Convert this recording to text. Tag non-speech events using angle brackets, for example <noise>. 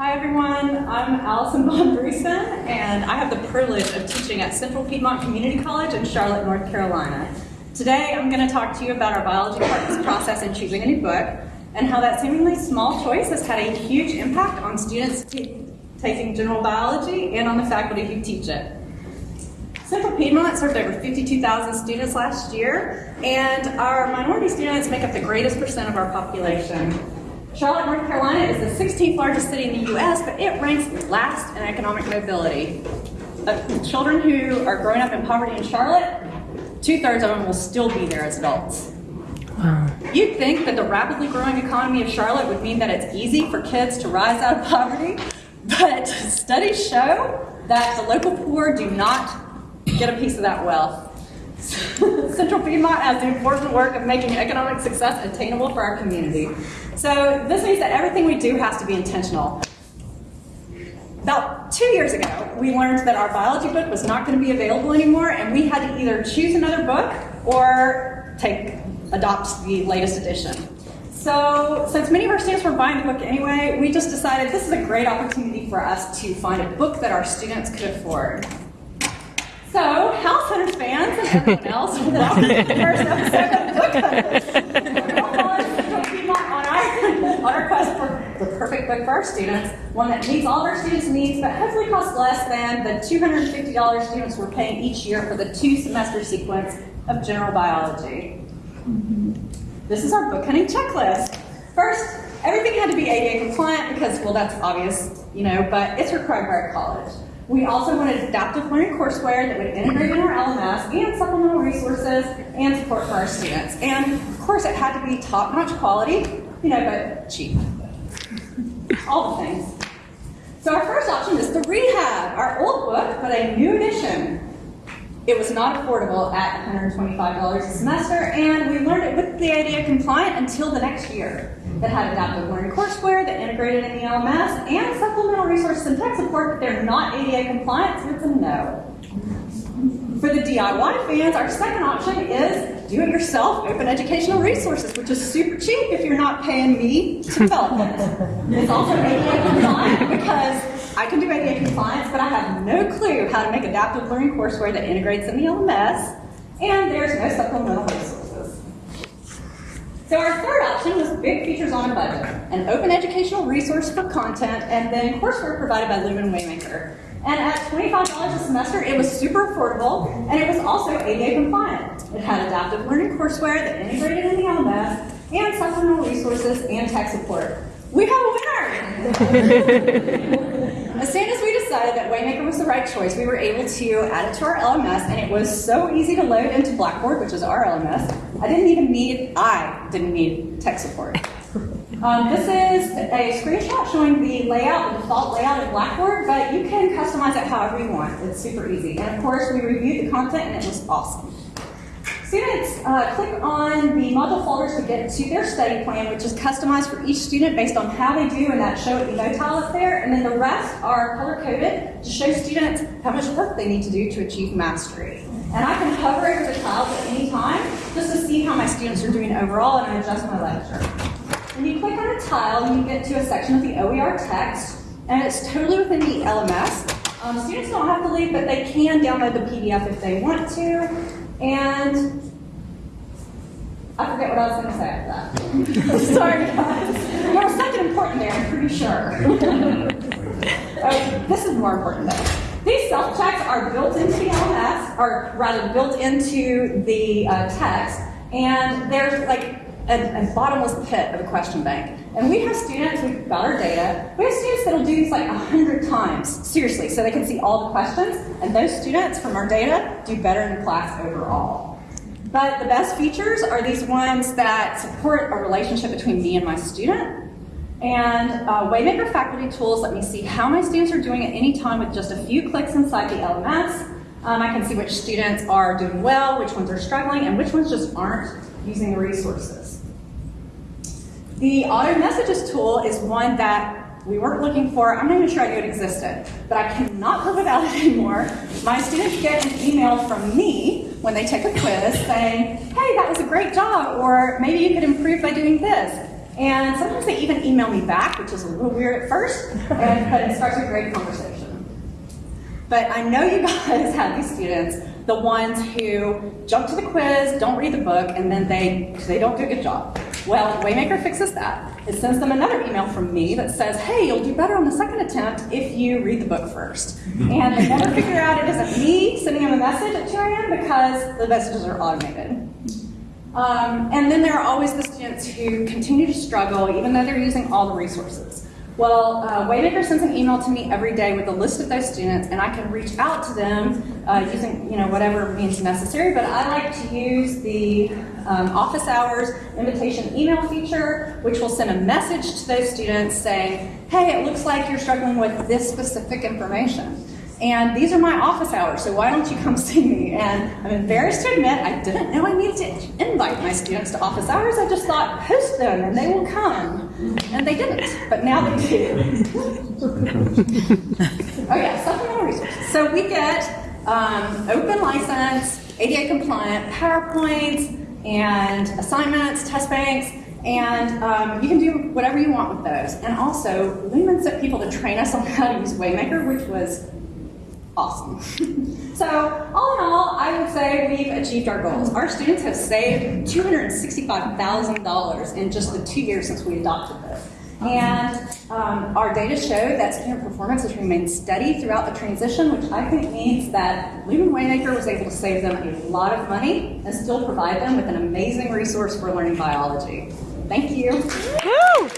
Hi everyone, I'm Allison Von Briesen, and I have the privilege of teaching at Central Piedmont Community College in Charlotte, North Carolina. Today I'm going to talk to you about our biology process in choosing a new book, and how that seemingly small choice has had a huge impact on students taking general biology and on the faculty who teach it. Central Piedmont served over 52,000 students last year, and our minority students make up the greatest percent of our population. Charlotte, North Carolina is the 16th largest city in the U.S., but it ranks last in economic mobility. Of children who are growing up in poverty in Charlotte, two-thirds of them will still be there as adults. Wow. You'd think that the rapidly growing economy of Charlotte would mean that it's easy for kids to rise out of poverty, but <laughs> studies show that the local poor do not get a piece of that wealth. <laughs> Central Piedmont has the important work of making economic success attainable for our community. So this means that everything we do has to be intentional. About two years ago, we learned that our biology book was not going to be available anymore, and we had to either choose another book or take adopt the latest edition. So since many of our students were buying the book anyway, we just decided this is a great opportunity for us to find a book that our students could afford. So, House Hunters fans and everyone <laughs> else, welcome to the first episode of Book <laughs> on our, on our quest for the perfect book for our students, one that meets all of our students' needs, but hopefully costs less than the $250 students we're paying each year for the two semester sequence of general biology. This is our book hunting checklist. First, everything had to be ADA compliant because, well, that's obvious, you know, but it's required by our college. We also wanted adaptive learning courseware that would integrate in our LMS and supplemental resources and support for our students. And of course, it had to be top-notch quality, you know, but cheap. All the things. So our first option is the Rehab, our old book, but a new edition. It was not affordable at $125 a semester, and we learned it with the idea compliant until the next year. That had adaptive learning courseware that integrated in the LMS and supplemental resources and tech support, but they're not ADA compliant, so it's a no. For the DIY fans, our second option is do-it-yourself open educational resources, which is super cheap if you're not paying me to develop it. It's also ADA compliant because I can do ADA compliance, but I have no clue how to make adaptive learning courseware that integrates in the LMS, and there's no supplemental resources. So our third option was big features on a budget, an open educational resource for content, and then courseware provided by Lumen Waymaker. And at $25 a semester, it was super affordable, and it was also ADA compliant. It had adaptive learning courseware that integrated in the LMS, and supplemental resources and tech support. We have a winner! <laughs> As soon as we decided that Waymaker was the right choice, we were able to add it to our LMS, and it was so easy to load into Blackboard, which is our LMS. I didn't even need, I didn't need tech support. <laughs> Um, this is a screenshot showing the layout, the default layout of Blackboard, but you can customize it however you want. It's super easy. And of course, we reviewed the content, and it was awesome. Students uh, click on the module folders to get to their study plan, which is customized for each student based on how they do in that show it below tile up there. And then the rest are color-coded to show students how much work they need to do to achieve mastery. And I can hover over the tiles at any time just to see how my students are doing overall and I adjust my lecture. When you click on a tile, you get to a section of the OER text, and it's totally within the LMS. Um, students don't have to leave, but they can download the PDF if they want to. And I forget what I was going to say after that. <laughs> Sorry, guys. There was something important there, I'm pretty sure. <laughs> oh, this is more important though. These self-checks are built into the LMS, or rather built into the uh, text, and there's like a, a, bottomless pit of a question bank. And we have students, we've got our data, we have students that'll do these like a hundred times, seriously, so they can see all the questions, and those students from our data do better in class overall. But the best features are these ones that support a relationship between me and my student. And uh, Waymaker faculty tools let me see how my students are doing at any time with just a few clicks inside the LMS. Um, I can see which students are doing well, which ones are struggling, and which ones just aren't using the resources. The auto messages tool is one that we weren't looking for. I'm not even sure I knew it existed, but I cannot live without it anymore. My students get an email from me when they take a quiz saying, hey, that was a great job, or maybe you could improve by doing this. And sometimes they even email me back, which is a little weird at first, <laughs> and, but it starts a great conversation. But I know you guys <laughs> have these students, the ones who jump to the quiz, don't read the book, and then they, they don't do a good job. Well, Waymaker fixes that. It sends them another email from me that says, hey, you'll do better on the second attempt if you read the book first. <laughs> And they never figure out it isn't me sending them a message at 2 a.m. because the messages are automated. Um, and then there are always the students who continue to struggle even though they're using all the resources. Well, uh, Waymaker sends an email to me every day with a list of those students, and I can reach out to them uh, using you know whatever means necessary. But I like to use the um, office hours invitation email feature, which will send a message to those students saying, "Hey, it looks like you're struggling with this specific information." And these are my office hours, so why don't you come see me? And I'm embarrassed to admit I didn't know I needed to invite my students to office hours. I just thought, host them and they will come. And they didn't, but now they do. <laughs> oh yeah, supplemental resources. So we get um, open license, ADA compliant PowerPoints and assignments, test banks, and um, you can do whatever you want with those. And also, Lumen sent people to train us on how to use Waymaker, which was awesome. <laughs> so all in all, I would say we've achieved our goals. Our students have saved $265,000 in just the two years since we adopted this. And um, our data show that student performance has remained steady throughout the transition, which I think means that Lumen Waymaker was able to save them a lot of money and still provide them with an amazing resource for learning biology. Thank you. Woo!